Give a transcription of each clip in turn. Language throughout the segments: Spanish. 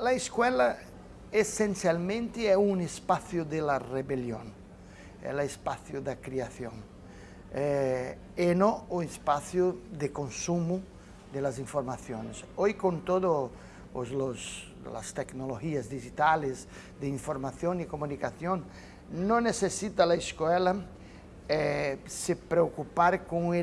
La escuela essencialmente é um espaço da rebelião, é o espaço da criação, é, e não o espaço de consumo das informações. Hoje, com todas as tecnologias digitais de informação e comunicação, não necessita a escola eh, se preocupar com o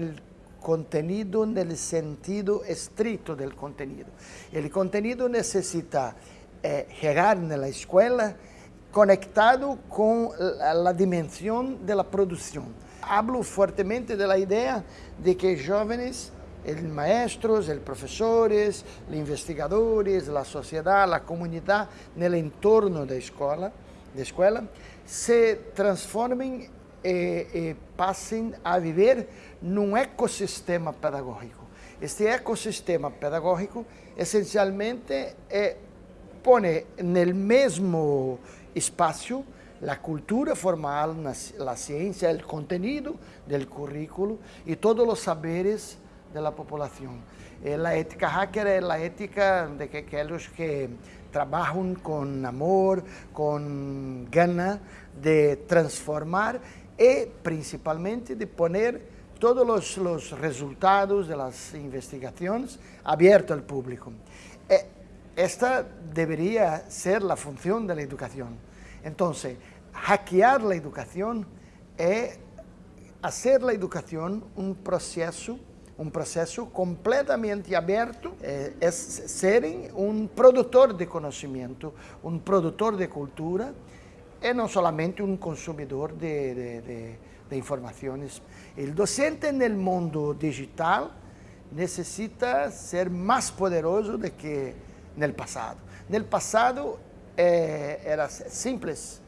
contenido no sentido estrito do contenido. O contenido necessita eh, chegar na escola conectado com a dimensão da produção. Hablo fortemente da ideia de que jovens, os maestros, os professores, os investigadores, a sociedade, a comunidade, no entorno da escola, da escola, se transformem e, e passem a viver num ecossistema pedagógico. Este ecossistema pedagógico essencialmente é, põe no mesmo espaço a cultura formal, a ciência, o conteúdo do currículo e todos os saberes da população. A ética hacker é a ética de que aqueles que trabalham com amor, com gana de transformar e principalmente de poner todos os, os resultados das investigações abertos ao público. E esta deveria ser a função da educação. Então, hackear a educação é fazer a educação um processo um processo completamente aberto, é, é serem um produtor de conhecimento, um produtor de cultura, e não somente um consumidor de, de, de, de informações. O docente no mundo digital necessita ser mais poderoso do que no passado. No passado eh, era simples,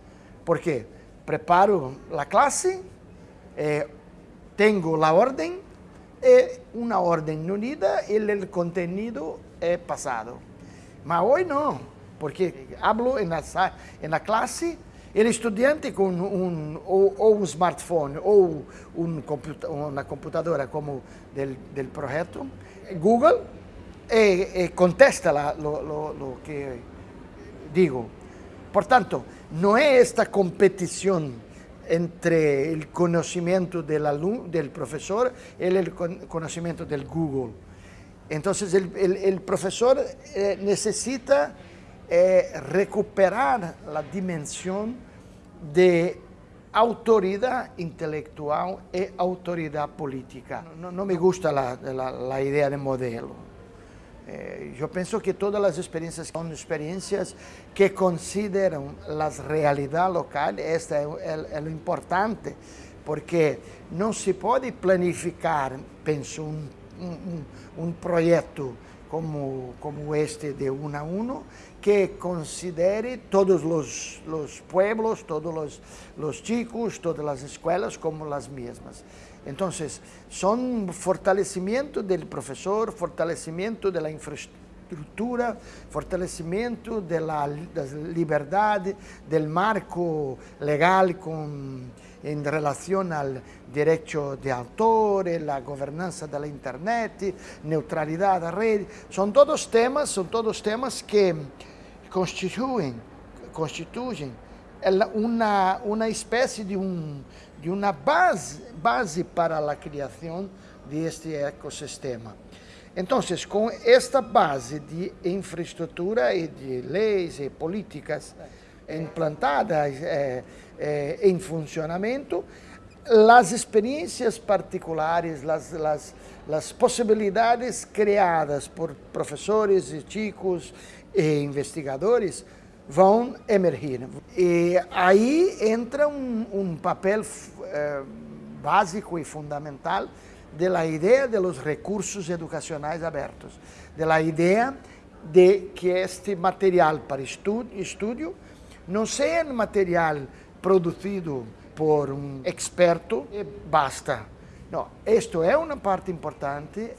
porque preparo a classe, eh, tenho a ordem, e uma ordem unida e o conteúdo é passado. Mas hoje não, porque hablo na, na classe o um, ou, ou, um smartphone computa uma computadora como del, del projeto, Google, e, e contesta lo, que digo. Por tanto, não é esta competição entre o conhecimento del, del professor e o conhecimento del Google. Então, o professor eh, necessita é recuperar a dimensão de autoridade intelectual e autoridade política. Não me gusta a ideia de modelo. Eh, eu penso que todas as experiências são experiências que consideram as realidades locais, esta é, é, é o importante, porque não se pode planificar, penso, um, um, um projeto como, este de uno a uno, que considere todos los, los pueblos, todos los, los, chicos, todas las escuelas como las mismas. Entonces, son fortalecimiento del profesor, fortalecimiento de la infraestructura, fortalecimiento de la, de la libertad, del marco legal con em relação ao direito de autor, a governança da internet, neutralidade da rede, são todos temas, são todos temas que constituem, constituem uma, uma espécie de, um, de uma base, base para a criação deste ecossistema. Então, com esta base de infraestrutura e de leis e políticas implantadas, eh, eh, em funcionamento, as experiências particulares, as, as, as possibilidades criadas por professores e chicos e investigadores vão emergir. E aí entra um, um papel eh, básico e fundamental da ideia dos recursos educacionais abertos, da ideia de que este material para estudo não seja material produzido por um experto e basta. Não, isto é uma parte importante,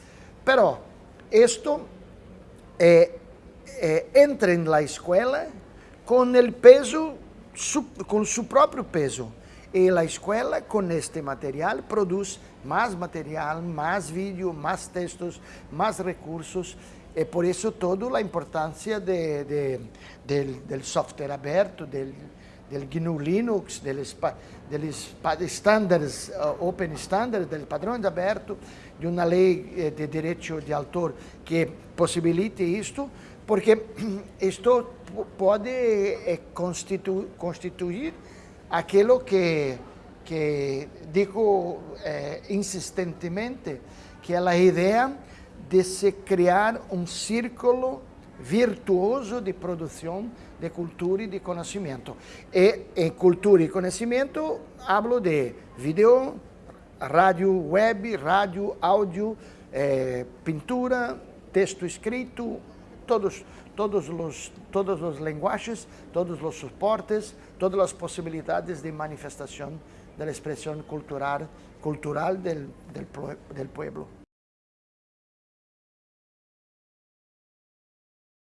pero isto é, é, entra na escola com o peso, com seu próprio peso. E a escola, com este material, produz mais material, mais vídeo, mais textos, mais recursos, E por isso toda a importância de, de, del, del software aberto, del, del GNU Linux, deles, deles standards, uh, open standards, del padrões aberto, de uma lei eh, de direito de autor que possibilite isto, porque isto pode eh, constitu, constituir aquilo que, que digo eh, insistentemente, que é a ideia de se criar um círculo virtuoso de produção de cultura e de conhecimento. E em cultura e conhecimento, hablo de vídeo, rádio web, rádio, áudio, eh, pintura, texto escrito, todos, todos, os, todos os linguagens, todos os suportes, todas as possibilidades de manifestação da expressão cultural, cultural del, del, del pueblo.